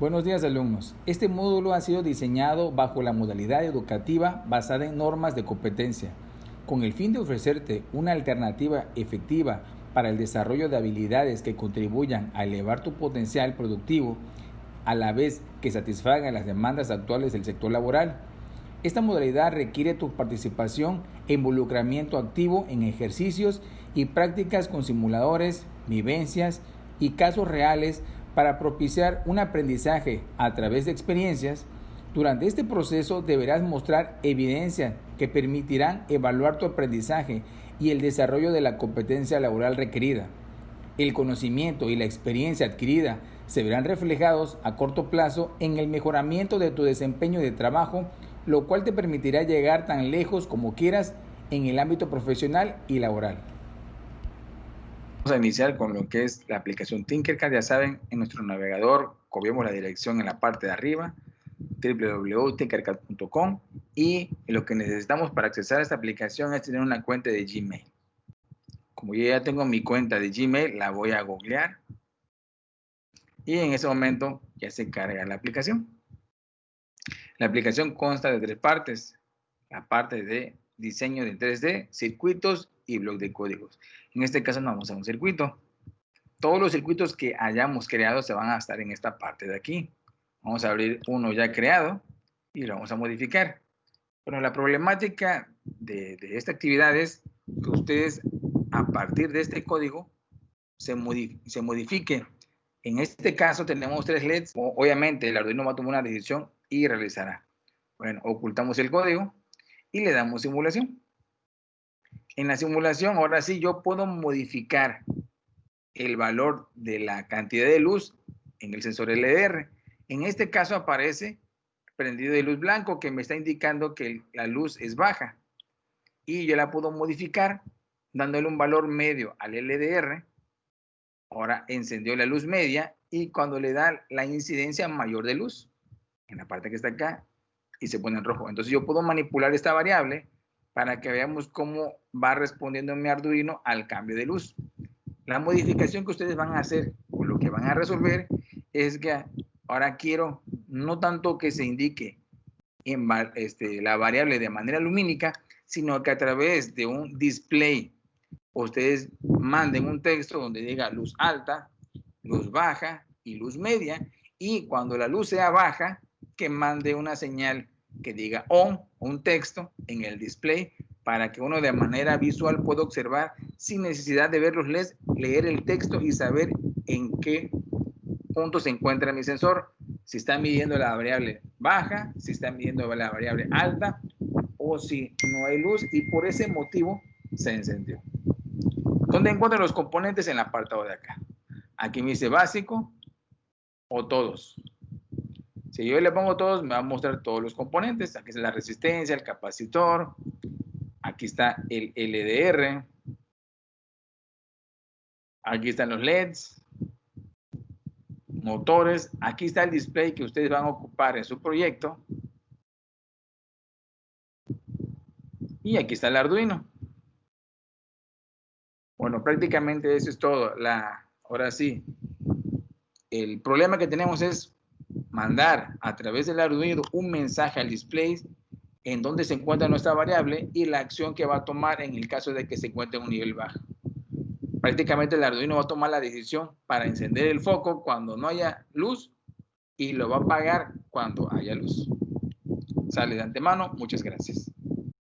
Buenos días alumnos. Este módulo ha sido diseñado bajo la modalidad educativa basada en normas de competencia, con el fin de ofrecerte una alternativa efectiva para el desarrollo de habilidades que contribuyan a elevar tu potencial productivo a la vez que satisfagan las demandas actuales del sector laboral. Esta modalidad requiere tu participación e involucramiento activo en ejercicios y prácticas con simuladores, vivencias y casos reales para propiciar un aprendizaje a través de experiencias. Durante este proceso deberás mostrar evidencia que permitirán evaluar tu aprendizaje y el desarrollo de la competencia laboral requerida. El conocimiento y la experiencia adquirida se verán reflejados a corto plazo en el mejoramiento de tu desempeño de trabajo, lo cual te permitirá llegar tan lejos como quieras en el ámbito profesional y laboral. Vamos a iniciar con lo que es la aplicación Tinkercad. Ya saben, en nuestro navegador copiamos la dirección en la parte de arriba, www.tinkercad.com y lo que necesitamos para acceder a esta aplicación es tener una cuenta de Gmail. Como yo ya tengo mi cuenta de Gmail, la voy a googlear y en ese momento ya se carga la aplicación. La aplicación consta de tres partes. La parte de diseño de 3D, circuitos y blog de códigos. En este caso no vamos a un circuito. Todos los circuitos que hayamos creado se van a estar en esta parte de aquí. Vamos a abrir uno ya creado y lo vamos a modificar. Bueno, la problemática de, esta actividad es que ustedes a partir de este código se, se modifique. En este caso tenemos tres LEDs. Obviamente el Arduino va a tomar una decisión y realizará. Bueno, ocultamos el código y le damos simulación. En la simulación, ahora sí, yo puedo modificar el valor de la cantidad de luz en el sensor LDR. En este caso aparece prendido de luz blanco que me está indicando que la luz es baja. Y yo la puedo modificar dándole un valor medio al LDR. Ahora encendió la luz media y cuando le da la incidencia mayor de luz, en la parte que está acá, y se pone en rojo. Entonces yo puedo manipular esta variable para que veamos cómo va respondiendo mi Arduino al cambio de luz. La modificación que ustedes van a hacer o lo que van a resolver es que ahora quiero no tanto que se indique en este, la variable de manera lumínica, sino que a través de un display ustedes manden un texto donde diga luz alta, luz baja y luz media y cuando la luz sea baja, que mande una señal que diga on, un texto en el display para que uno de manera visual pueda observar sin necesidad de ver los LEDs, leer el texto y saber en qué punto se encuentra mi sensor, si está midiendo la variable baja, si está midiendo la variable alta o si no hay luz y por ese motivo se encendió. ¿Dónde encuentro los componentes? En la apartado de acá. Aquí me dice básico o todos. Si yo le pongo todos, me va a mostrar todos los componentes. Aquí está la resistencia, el capacitor. Aquí está el LDR. Aquí están los LEDs. Motores. Aquí está el display que ustedes van a ocupar en su proyecto. Y aquí está el Arduino. Bueno, prácticamente eso es todo. Ahora sí, el problema que tenemos es mandar a través del Arduino un mensaje al display en donde se encuentra nuestra variable y la acción que va a tomar en el caso de que se encuentre en un nivel bajo. Prácticamente el Arduino va a tomar la decisión para encender el foco cuando no haya luz y lo va a apagar cuando haya luz. Sale de antemano. Muchas gracias.